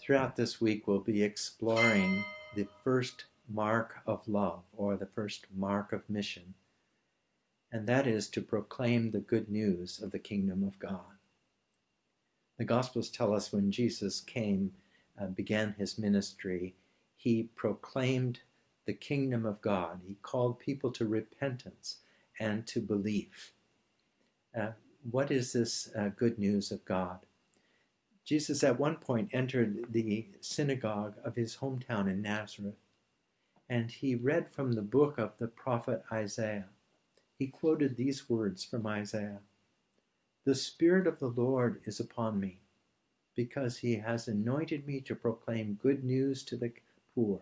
Throughout this week, we'll be exploring the first mark of love or the first mark of mission, and that is to proclaim the good news of the kingdom of God. The Gospels tell us when Jesus came, and began his ministry, he proclaimed the kingdom of God. He called people to repentance and to belief. Uh, what is this uh, good news of God? Jesus at one point entered the synagogue of his hometown in Nazareth, and he read from the book of the prophet Isaiah. He quoted these words from Isaiah The Spirit of the Lord is upon me, because he has anointed me to proclaim good news to the poor.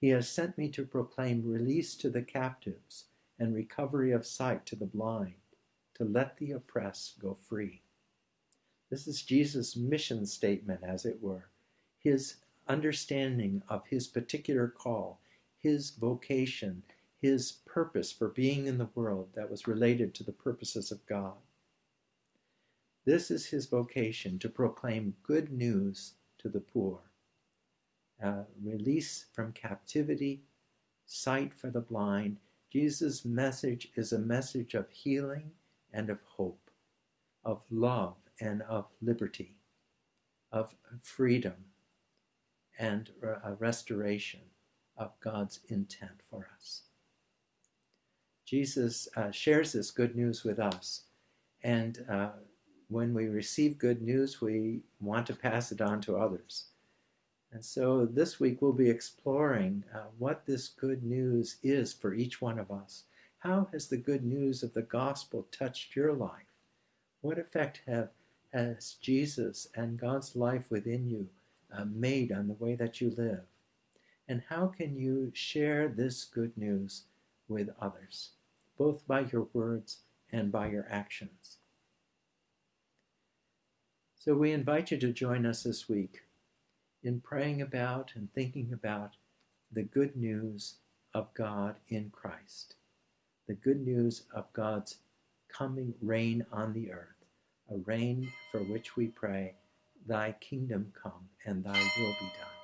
He has sent me to proclaim release to the captives and recovery of sight to the blind, to let the oppressed go free this is Jesus' mission statement, as it were, his understanding of his particular call, his vocation, his purpose for being in the world that was related to the purposes of God. This is his vocation to proclaim good news to the poor, uh, release from captivity, sight for the blind. Jesus' message is a message of healing and of hope, of love and of liberty, of freedom, and restoration of God's intent for us. Jesus uh, shares this good news with us, and uh, when we receive good news, we want to pass it on to others. And so this week we'll be exploring uh, what this good news is for each one of us. How has the good news of the gospel touched your life? What effect have has Jesus and God's life within you uh, made on the way that you live? And how can you share this good news with others, both by your words and by your actions? So we invite you to join us this week in praying about and thinking about the good news of God in Christ, the good news of God's coming reign on the earth a reign for which we pray, Thy kingdom come and Thy will be done.